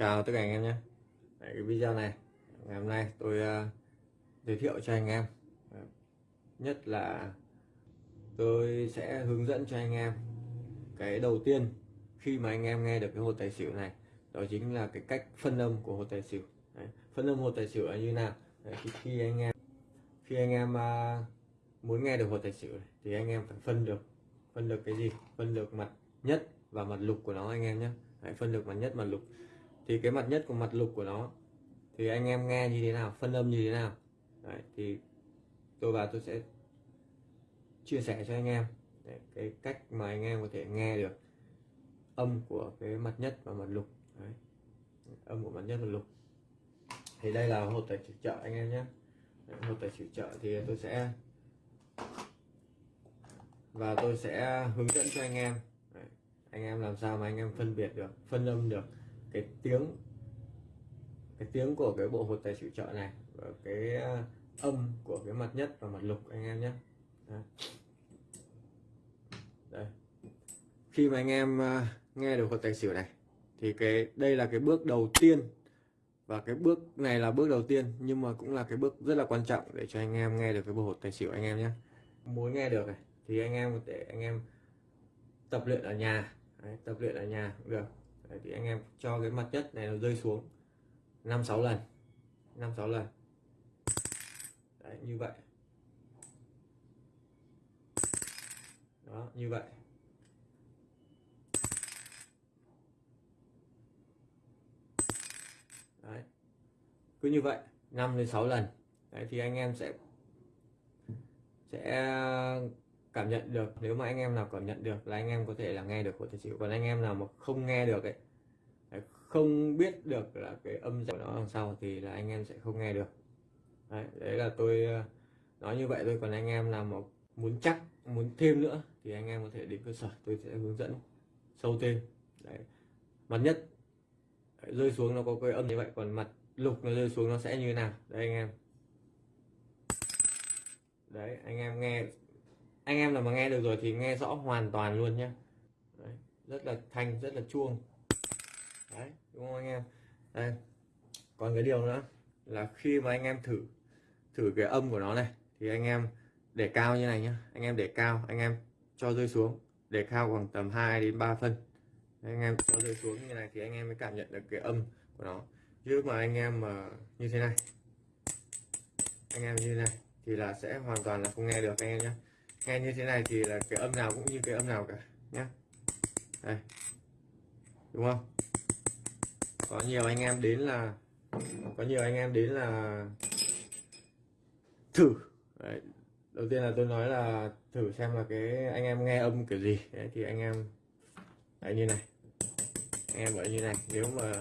Chào tất cả anh em nhé. Đấy, cái video này ngày hôm nay tôi uh, giới thiệu cho anh em. Nhất là tôi sẽ hướng dẫn cho anh em cái đầu tiên khi mà anh em nghe được cái hột tài xỉu này đó chính là cái cách phân âm của hột tài xỉu. Đấy, phân âm hột tài xỉu là như nào? Đấy, khi, khi anh em khi anh em uh, muốn nghe được hột tài xỉu này, thì anh em phải phân được phân được cái gì? Phân được mặt nhất và mặt lục của nó anh em nhé. Đấy, phân được mặt nhất mặt lục thì cái mặt nhất của mặt lục của nó thì anh em nghe như thế nào phân âm như thế nào. Đấy, thì tôi và tôi sẽ chia sẻ cho anh em. Đấy, cái cách mà anh em có thể nghe được âm của cái mặt nhất và mặt lục. Đấy. âm của mặt nhất và lục. Thì đây là hộp tài xỉu trợ anh em nhé. Hột tài xỉu trợ thì tôi sẽ và tôi sẽ hướng dẫn cho anh em. Đấy. anh em làm sao mà anh em phân biệt được phân âm được cái tiếng cái tiếng của cái bộ hột tài xỉu trợ này và cái à, âm của cái mặt nhất và mặt lục anh em nhé. Đây. Khi mà anh em à, nghe được hột tài xỉu này thì cái đây là cái bước đầu tiên và cái bước này là bước đầu tiên nhưng mà cũng là cái bước rất là quan trọng để cho anh em nghe được cái bộ hột tài xỉu anh em nhé. Muốn nghe được này thì anh em có thể anh em tập luyện ở nhà. Đấy, tập luyện ở nhà cũng được. Đấy, thì anh em cho cái mặt nhất này nó rơi xuống 5 6 lần 5 6 lần. Đấy, như vậy. Đó như vậy. Đấy. cứ như vậy 5 đến 6 lần. Đấy, thì anh em sẽ sẽ cảm nhận được nếu mà anh em nào cảm nhận được là anh em có thể là nghe được của tài xỉu còn anh em nào mà không nghe được ấy không biết được là cái âm của nó đằng sau thì là anh em sẽ không nghe được. Đấy, đấy là tôi ờ, nói như vậy thôi. Còn anh em nào mà muốn chắc muốn thêm nữa thì anh em có thể đến cơ sở tôi sẽ hướng dẫn sâu thêm. Đấy mặt nhất đấy, rơi xuống nó có cái âm như vậy còn mặt lục nó rơi xuống nó sẽ như thế nào? Đấy anh em. Đấy anh em nghe anh em nào mà nghe được rồi thì nghe rõ hoàn toàn luôn nhé đấy, rất là thanh rất là chuông. Đấy đúng không anh em? Đây còn cái điều nữa là khi mà anh em thử thử cái âm của nó này thì anh em để cao như này nhá. Anh em để cao anh em cho rơi xuống. Để cao khoảng tầm 2 đến 3 phân. Đấy, anh em cho rơi xuống như này thì anh em mới cảm nhận được cái âm của nó. Chứ mà anh em mà như thế này anh em như thế này thì là sẽ hoàn toàn là không nghe được anh em nhé nghe như thế này thì là cái âm nào cũng như cái âm nào cả nhé đây. Đúng không? Có nhiều anh em đến là có nhiều anh em đến là thử. Đấy. đầu tiên là tôi nói là thử xem là cái anh em nghe âm kiểu gì. Đấy, thì anh em Đấy, như này. Anh em ở như này. Nếu mà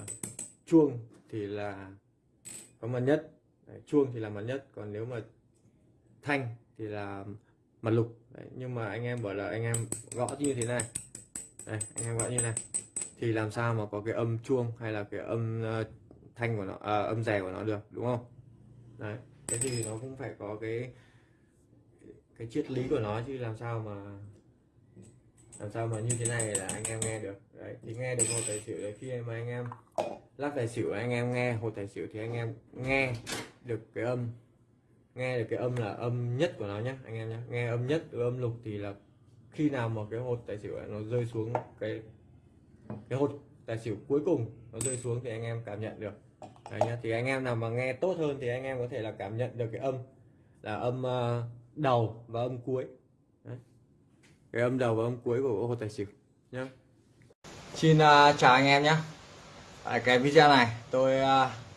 chuông thì là có mặt nhất. Đấy, chuông thì là mặt nhất. Còn nếu mà thanh thì là mặt lục. Đấy, nhưng mà anh em bảo là anh em gõ như thế này. Đây anh em gõ như này. Thì làm sao mà có cái âm chuông hay là cái âm uh, thanh của nó à, âm rè của nó được đúng không? Đấy cái gì nó cũng phải có cái cái triết lý của nó chứ làm sao mà làm sao mà như thế này là anh em nghe được. Đấy thì nghe được một tài xỉu đấy. Khi mà anh em lắc tài xỉu anh em nghe hồ tài xỉu thì anh em nghe được cái âm nghe được cái âm là âm nhất của nó nhé anh em nhé nghe âm nhất âm lục thì là khi nào mà cái hột tài xỉu nó rơi xuống cái cái hột tài xỉu cuối cùng nó rơi xuống thì anh em cảm nhận được Đấy nhá. thì anh em nào mà nghe tốt hơn thì anh em có thể là cảm nhận được cái âm là âm uh, đầu và âm cuối Đấy. cái âm đầu và âm cuối của hột tài xỉu nhá xin uh, chào anh em nhé Ở cái video này tôi uh,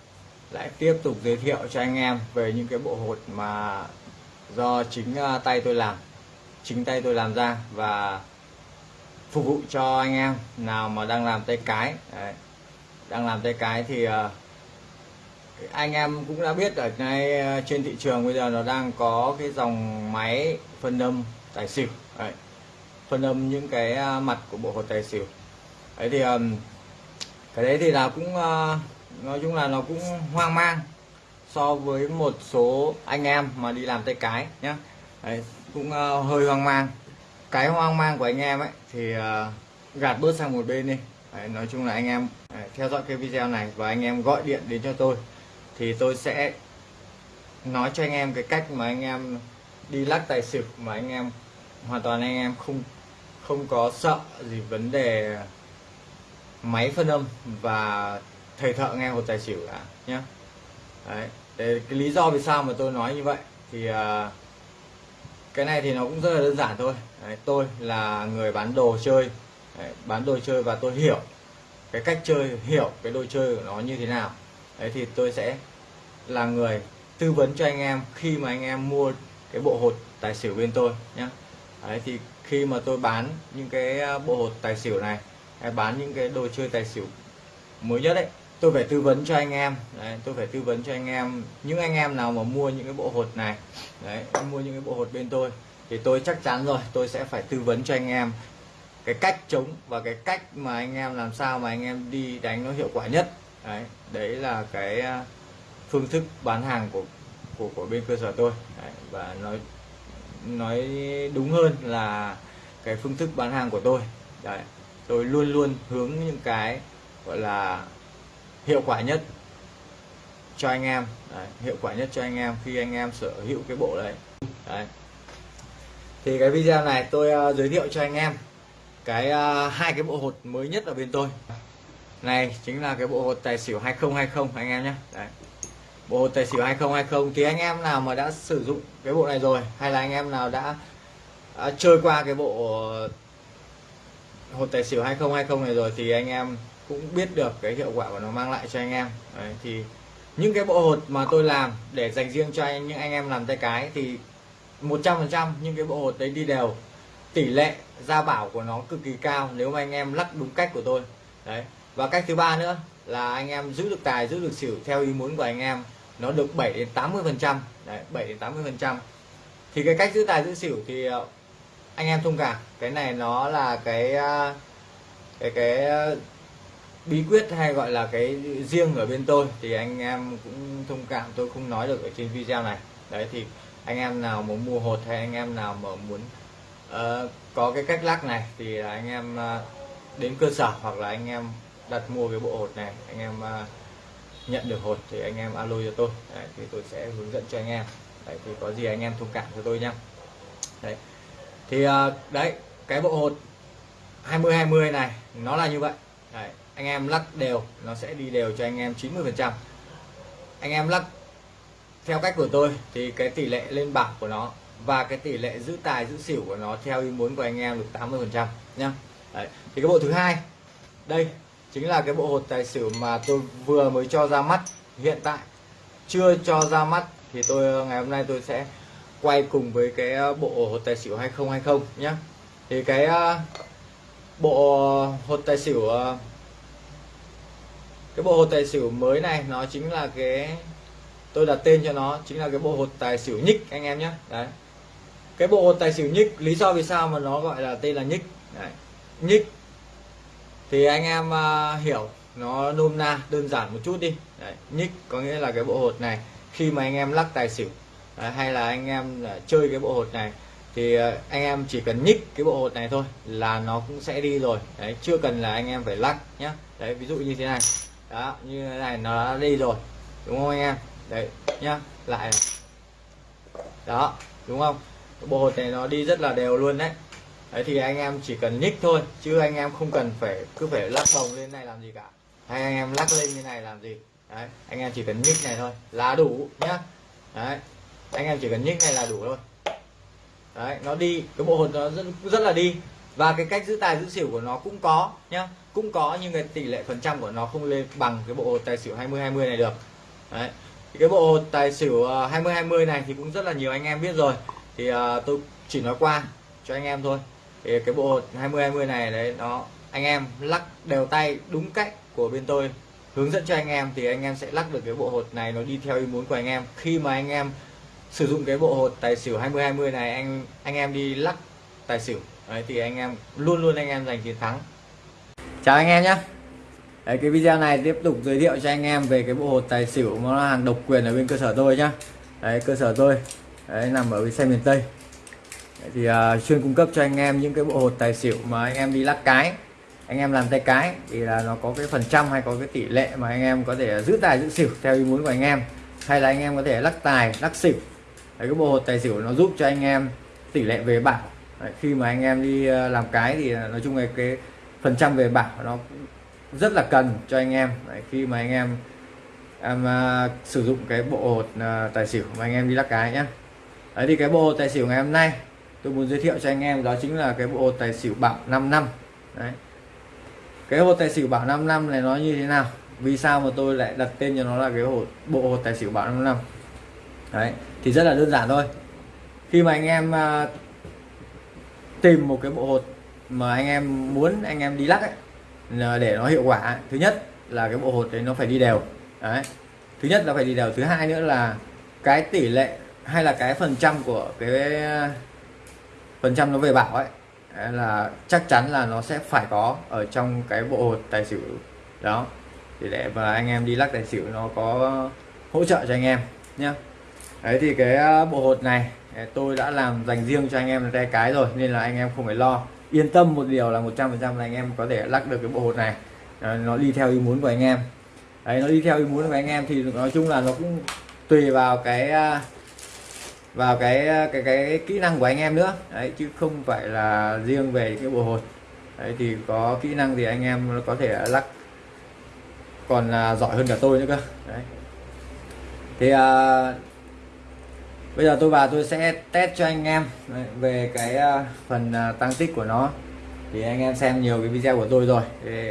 lại tiếp tục giới thiệu cho anh em về những cái bộ hột mà do chính à, tay tôi làm chính tay tôi làm ra và phục vụ cho anh em nào mà đang làm tay cái Đấy. đang làm tay cái thì uh, anh em cũng đã biết ở nay à, trên thị trường bây giờ nó đang có cái dòng máy phân âm tài xỉu đấy. phân âm những cái mặt của bộ hột tài xỉu đấy thì um, cái đấy thì là cũng uh, nói chung là nó cũng hoang mang so với một số anh em mà đi làm tay cái nhá. Đấy, cũng uh, hơi hoang mang. Cái hoang mang của anh em ấy thì uh, gạt bớt sang một bên đi. Đấy, nói chung là anh em đấy, theo dõi cái video này và anh em gọi điện đến cho tôi thì tôi sẽ nói cho anh em cái cách mà anh em đi lắc tài xỉu mà anh em hoàn toàn anh em không không có sợ gì vấn đề máy phân âm và thầy thợ nghe hột tài xỉu cả nhé đấy để cái lý do vì sao mà tôi nói như vậy thì uh, cái này thì nó cũng rất là đơn giản thôi. Đấy, tôi là người bán đồ chơi. Đấy, bán đồ chơi và tôi hiểu cái cách chơi hiểu cái đồ chơi của nó như thế nào. Đấy thì tôi sẽ là người tư vấn cho anh em khi mà anh em mua cái bộ hột tài xỉu bên tôi nhé đấy thì khi mà tôi bán những cái à, bộ hột tài xỉu này hay bán những cái đồ chơi tài xỉu mới nhất đấy tôi phải tư vấn cho anh em. Đấy, tôi phải tư vấn cho anh em. Những anh em nào mà mua những cái bộ hột này đấy mua những cái bộ hột bên tôi thì tôi chắc chắn rồi tôi sẽ phải tư vấn cho anh em. Cái cách chống và cái cách mà anh em làm sao mà anh em đi đánh nó hiệu quả nhất. Đấy đấy là cái à, phương thức bán hàng của của của bên cơ sở tôi. Đấy, và nói nói đúng hơn là cái phương thức bán hàng của tôi. Đấy tôi luôn luôn hướng những cái gọi là hiệu quả nhất cho anh em. Đấy, hiệu quả nhất cho anh em khi anh em sở hữu cái bộ đấy. Đấy. Thì cái video này tôi uh, giới thiệu cho anh em cái uh, hai cái bộ hột mới nhất ở bên tôi. Này chính là cái bộ hột tài xỉu 2020 anh em nhé. Đấy. Bộ hột tài xỉu 2020 thì anh em nào mà đã sử dụng cái bộ này rồi hay là anh em nào đã, đã chơi qua cái bộ hột tài xỉu 2020 này rồi thì anh em cũng biết được cái hiệu quả của nó mang lại cho anh em. Đấy, thì những cái bộ hột mà tôi làm để dành riêng cho anh những anh em làm tay cái thì 100% những cái bộ hột đấy đi đều. Tỷ lệ ra bảo của nó cực kỳ cao nếu mà anh em lắc đúng cách của tôi. Đấy và cách thứ ba nữa là anh em giữ được tài giữ được xỉu theo ý muốn của anh em nó được 7 đến 80 phần trăm. 7 đến 80 phần trăm. Thì cái cách giữ tài giữ xỉu thì ờ, anh em thông cảm. Cái này nó là cái ờ, cái cái bí quyết hay gọi là cái riêng ở bên tôi thì anh em cũng thông cảm tôi không nói được ở trên video này. Đấy thì anh em nào muốn mua hột hay anh em nào mà muốn uh, có cái cách lắc này thì anh em uh, đến cơ sở hoặc là anh em đặt mua cái bộ hột này anh em uh, nhận được hột thì anh em alo cho tôi. Đấy, thì tôi sẽ hướng dẫn cho anh em. Đấy, thì có gì anh em thông cảm cho tôi nhá. Đấy thì uh, đấy cái bộ hột 20 20 này nó là như vậy. Đấy, anh em lắc đều, nó sẽ đi đều cho anh em 90 phần trăm. Anh em lắc theo cách của tôi thì cái tỷ lệ lên bảng của nó và cái tỷ lệ giữ tài, giữ xỉu của nó theo ý muốn của anh em được 80 phần trăm nhá. Đấy. thì cái bộ thứ hai, đây chính là cái bộ hột tài xỉu mà tôi vừa mới cho ra mắt hiện tại. Chưa cho ra mắt thì tôi, ngày hôm nay tôi sẽ quay cùng với cái ờ, bộ hột tài xỉu 2020 nhé thì cái ờ, bộ hột tài xỉu ờ, cái bộ hột tài xỉu mới này nó chính là cái tôi đặt tên cho nó chính là cái bộ hột tài xỉu nhích anh em nhé. Đấy. Cái bộ hột tài xỉu nhích lý do vì sao mà nó gọi là tên là nhích? Đấy. nhích thì anh em uh, hiểu nó nôm na đơn giản một chút đi. Đấy. nhích có nghĩa là cái bộ hột này khi mà anh em lắc tài xỉu đấy, hay là anh em uh, chơi cái bộ hột này thì uh, anh em chỉ cần nhích cái bộ hột này thôi là nó cũng sẽ đi rồi. Đấy chưa cần là anh em phải lắc nhé đấy ví dụ như thế này đó, như thế này nó đã đi rồi, đúng không anh em? Đấy, nhá, lại đó, đúng không? Bộ hột này nó đi rất là đều luôn đấy. Đấy thì anh em chỉ cần nhích thôi, chứ anh em không cần phải, cứ phải lắc bồng lên này làm gì cả. Hay anh em lắc lên như này làm gì? Đấy, anh em chỉ cần nhích này thôi, là đủ, nhá. Đấy, anh em chỉ cần nhích này là đủ thôi. Đấy, nó đi, cái bộ hột nó rất rất là đi và cái cách giữ tài giữ xỉu của nó cũng có nhá. Cũng có nhưng cái tỷ lệ phần trăm của nó không lên bằng cái bộ hột tài xỉu 20 20 này được. Đấy. Thì cái bộ hột tài xỉu ờ, 20 20 này thì cũng rất là nhiều anh em biết rồi. Thì uh, tôi chỉ nói qua cho anh em thôi. Thì cái bộ hột 20 20 này đấy nó anh em lắc đều tay đúng cách của bên tôi hướng dẫn cho anh em thì anh em sẽ lắc được cái bộ hột này nó đi theo ý muốn của anh em. Khi mà anh em sử dụng cái bộ hột tài xỉu 20 20 này anh anh em đi lắc tài xỉu đấy thì anh em luôn luôn anh em giành chiến thắng chào anh em nhé Đấy, cái video này tiếp tục giới thiệu cho anh em về cái bộ hột tài xỉu nó là hàng độc quyền ở bên cơ sở tôi nhá đấy cơ sở tôi đấy, nằm ở bên xe miền Tây đấy, thì uh, chuyên cung cấp cho anh em những cái bộ hột tài xỉu mà anh em đi lắc cái anh em làm tay cái thì là nó có cái phần trăm hay có cái tỷ lệ mà anh em có thể giữ tài giữ xỉu theo ý muốn của anh em hay là anh em có thể lắc tài lắc xỉu Đấy, cái bộ hột tài xỉu nó giúp cho anh em tỷ lệ về bảng Đấy, khi mà anh em đi ờ, làm cái thì ờ, nói chung là cái phần trăm về bảo nó rất là cần cho anh em. Đấy, khi mà anh em em uh, sử dụng cái bộ hột uh, tài xỉu mà anh em đi lắc cái nhé Đấy thì cái bộ hột tài xỉu ngày hôm nay tôi muốn giới thiệu cho anh em đó chính là cái bộ hột tài xỉu bảo 5 năm. Đấy. cái hột tài xỉu bảo 5 năm này nó như thế nào? Vì sao mà tôi lại đặt tên cho nó là cái hột bộ hột tài xỉu bảo 5 năm? Đấy thì rất là đơn giản thôi. Khi mà anh em uh, tìm một cái bộ hột mà anh em muốn anh em đi lắc ấy để nó hiệu quả. Thứ nhất là cái bộ hột đấy nó phải đi đều. Đấy. Thứ nhất là phải đi đều. Thứ hai nữa là cái tỷ lệ hay là cái phần trăm của cái, phần trăm nó về bảo ấy là chắc chắn là nó sẽ phải có ở trong cái bộ hột tài xỉu đó. Thì để mà anh em đi lắc tài xỉu nó có hỗ trợ cho anh em nhé đấy, thì cái ờ, bộ hột này tôi đã làm dành riêng cho anh em tay cái rồi, nên là anh em không phải lo. Yên tâm một điều là 100% là anh em có thể lắc được cái bộ hột này. Ờ, nó đi theo ý muốn của anh em. Đấy, nó đi theo ý muốn của anh em thì nói chung là nó cũng tùy vào cái à, vào cái cái cái cái kỹ năng của anh em nữa. Đấy, chứ không phải là riêng về cái bộ hột. Đấy, thì có kỹ năng thì anh em có thể lắc. Còn là giỏi hơn cả tôi nữa cơ. Đấy. Thì à, bây giờ tôi vào tôi sẽ test cho anh em. Về cái ờ, phần ờ, tăng tích của nó. Thì anh em xem nhiều cái video của tôi rồi. Thì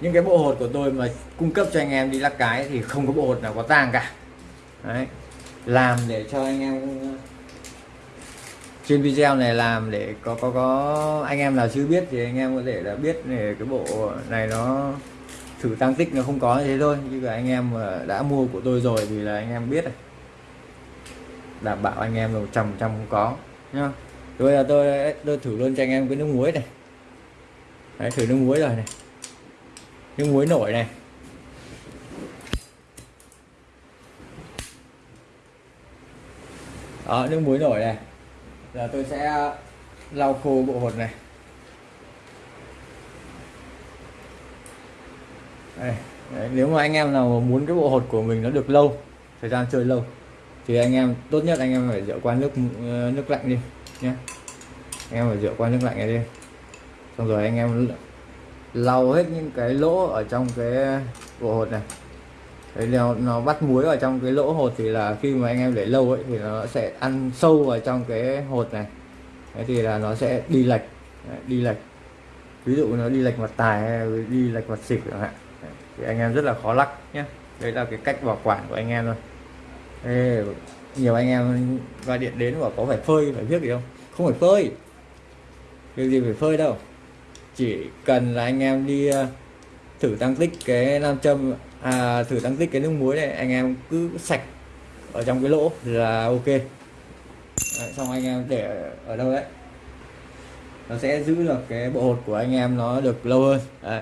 những cái bộ hột của tôi mà cung cấp cho anh em đi lắc cái thì không có bộ hột nào có tang cả. Đấy, làm để cho anh em, trên video này làm để có có có anh em nào chưa biết thì anh em có thể là biết để cái bộ này nó, thử tăng tích nó không có như thế thôi. Như là anh em mà đã mua của tôi rồi thì là anh em biết rồi đảm bảo anh em một trăm trăm không có nhá. Bây là tôi tôi thử luôn cho anh em cái nước muối này. Đấy thử nước muối rồi này. Nước muối nổi này. Đó nước muối nổi này. Giờ tôi sẽ lau khô bộ hột này. Đây, đấy, nếu mà anh em nào muốn cái bộ hột của mình nó được lâu thời gian chơi lâu thì anh em tốt nhất anh em phải rửa qua nước ờ, nước lạnh đi nhé anh em phải rửa qua nước lạnh này đi. Xong rồi anh em lau hết những cái lỗ ở trong cái bộ hột này. Đấy, nó, nó bắt muối ở trong cái lỗ hột thì là khi mà anh em để lâu ấy thì nó sẽ ăn sâu vào trong cái hột này. Đấy thì là nó sẽ đi lệch Đấy, đi lệch. Ví dụ nó đi lệch mặt tài hay đi lệch mặt xỉu chẳng hạn. Thì anh em rất là khó lắc nhé đấy là cái cách bảo quản của anh em thôi. Ê, nhiều anh em gọi điện đến và có phải phơi phải viết gì không? Không phải phơi. Việc gì phải phơi đâu. Chỉ cần là anh em đi ờ, thử tăng tích cái nam châm à, thử tăng tích cái nước muối này anh em cứ sạch ở trong cái lỗ là ok. Đấy, xong anh em để ở đâu đấy. Nó sẽ giữ được cái bộ hột của anh em nó được lâu hơn. Đấy.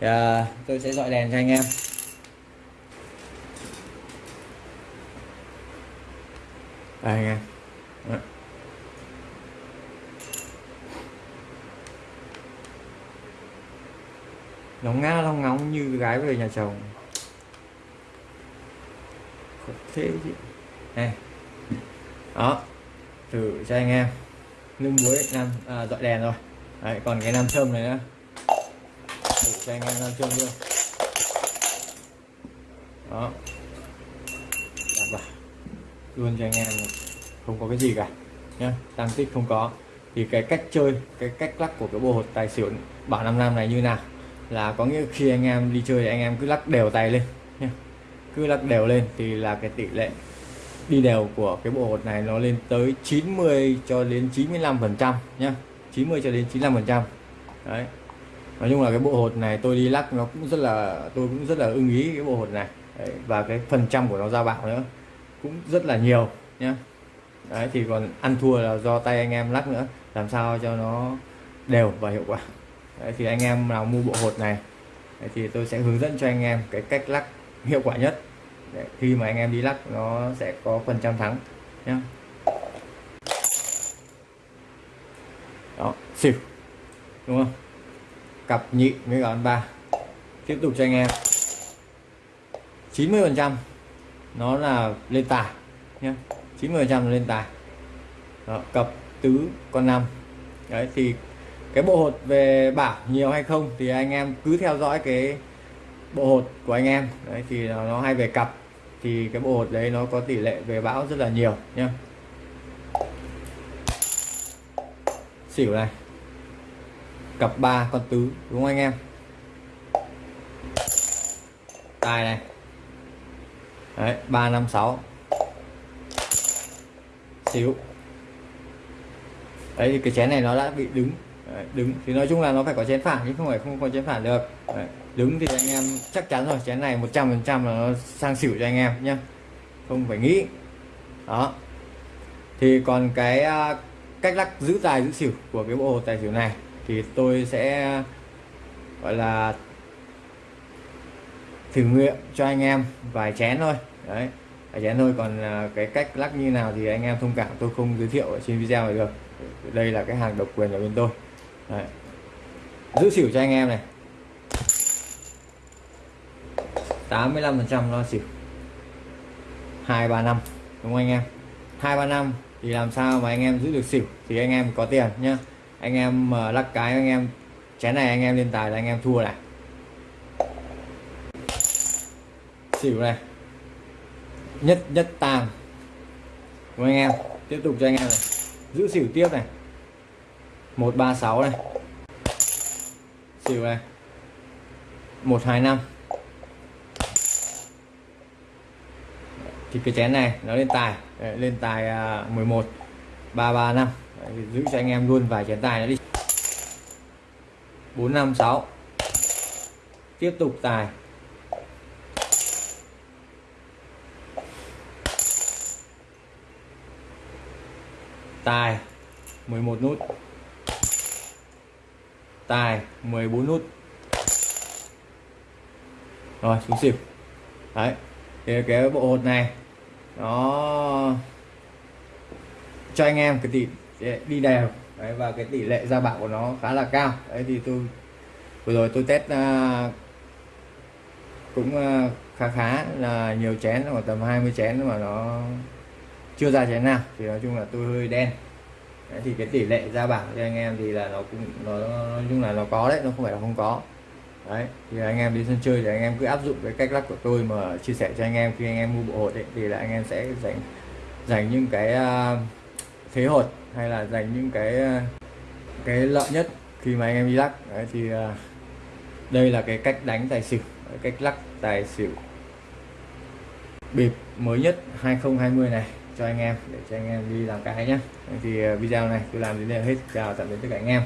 Thì, à, tôi sẽ dọi đèn cho anh em. Đây anh em. Đấy. nó ngã long ngóng như gái về nhà chồng. Thế chứ. Này. Đó. Thử cho anh em. Nước muối nam à, dọi đèn rồi. Đấy, còn cái nam châm này nữa. Thử cho anh em nam châm luôn. Đó luôn cho anh em không có cái gì cả nhé tăng tích không có. Thì cái cách chơi cái cách lắc của cái bộ hột tài xỉu bảo năm năm này như nào? Là có nghĩa khi anh em đi chơi thì anh em cứ lắc đều tay lên nhé cứ lắc đều lên thì là cái tỷ lệ đi đều của cái bộ hột này nó lên tới 90 cho đến 95 phần trăm nhé 90 cho đến 95 phần trăm. Đấy. Nói chung là cái bộ hột này tôi đi lắc nó cũng rất là tôi cũng rất là ưng ý cái bộ hột này. Đấy, và cái phần trăm của nó ra bạo nữa cũng rất là nhiều nhé đấy thì còn ăn thua là do tay anh em lắc nữa làm sao cho nó đều và hiệu quả. Đấy, thì anh em nào mua bộ hột này Đấy, thì tôi sẽ hướng dẫn cho anh em cái cách lắc hiệu quả nhất. Đấy, khi mà anh em đi lắc nó sẽ có phần trăm thắng nhé đó xỉu đúng không? Cặp nhị với cả ba tiếp tục cho anh em. 90 phần trăm nó là lên tài nhé 90 phần trăm là lên tài. Đó, cặp tứ con năm. Đấy thì cái bộ hột về bảo nhiều hay không thì anh em cứ theo dõi cái bộ hột của anh em. Đấy thì nó, nó hay về cặp thì cái bộ hột đấy nó có tỷ lệ về bão rất là nhiều nhá. Xỉu này. Cặp ba con tứ đúng không anh em? Tài này đấy ba năm sáu. Xíu. Đấy thì cái chén này nó đã bị đứng. Đấy, đứng. Thì nói chung là nó phải có chén phản chứ không phải không có chén phản được. Đấy, đứng thì anh em chắc chắn rồi chén này 100 phần trăm là nó sang xỉu cho anh em nhé không phải nghĩ. Đó. Thì còn cái à, cách lắc giữ tài giữ xỉu của cái bộ hồ tài xỉu này thì tôi sẽ gọi là thử nghiệm cho anh em vài chén thôi đấy. Anh chén thôi còn à, cái cách lắc như nào thì anh em thông cảm, tôi không giới thiệu ở trên video này được. Đây là cái hàng độc quyền ở bên tôi. Đấy. giữ xỉu cho anh em này. 85 phần trăm lo xỉu. 235 đúng không anh em? 235 thì làm sao mà anh em giữ được xỉu thì anh em có tiền nhá. Anh em mà lắc cái anh em, chén này anh em lên tài là anh em thua này. Xỉu này nhất nhất tàng. Của anh em. Tiếp tục cho anh em này. Giữ xỉu tiếp này. 136 này. Xỉu này. 125 thì cái chén này nó lên tài. Đấy, lên tài à, 11 335 Đấy, giữ cho anh em luôn vài chén tài nữa đi. 456 tiếp tục tài. Tài 11 nút. Tài 14 nút. Rồi xuống xỉu. Đấy thì cái bộ hột này nó cho anh em cái tỷ đi đều. Đấy, và cái tỷ lệ ra bạo của nó khá là cao. Đấy thì tôi vừa rồi tôi test uh, cũng uh, khá khá là nhiều chén khoảng tầm 20 chén mà nó chưa ra chén nào thì nói chung là tôi hơi đen. Đấy, thì cái tỷ lệ ra bảng cho anh em thì là nó cũng nó nói chung là nó có đấy nó không phải là không có. Đấy thì anh em đi sân chơi thì anh em cứ áp dụng cái cách lắc của tôi mà chia sẻ cho anh em khi anh em mua bộ hột ấy, thì là anh em sẽ dành dành những cái uh, thế hột hay là dành những cái uh, cái lợi nhất khi mà anh em đi lắc. Đấy, thì uh, đây là cái cách đánh tài xỉu cách lắc tài xỉu bịp mới nhất 2020 này cho anh em, để cho anh em đi làm cái nhé thì ờ, video này tôi làm đến đây là hết. Chào tạm biệt tất cả anh em.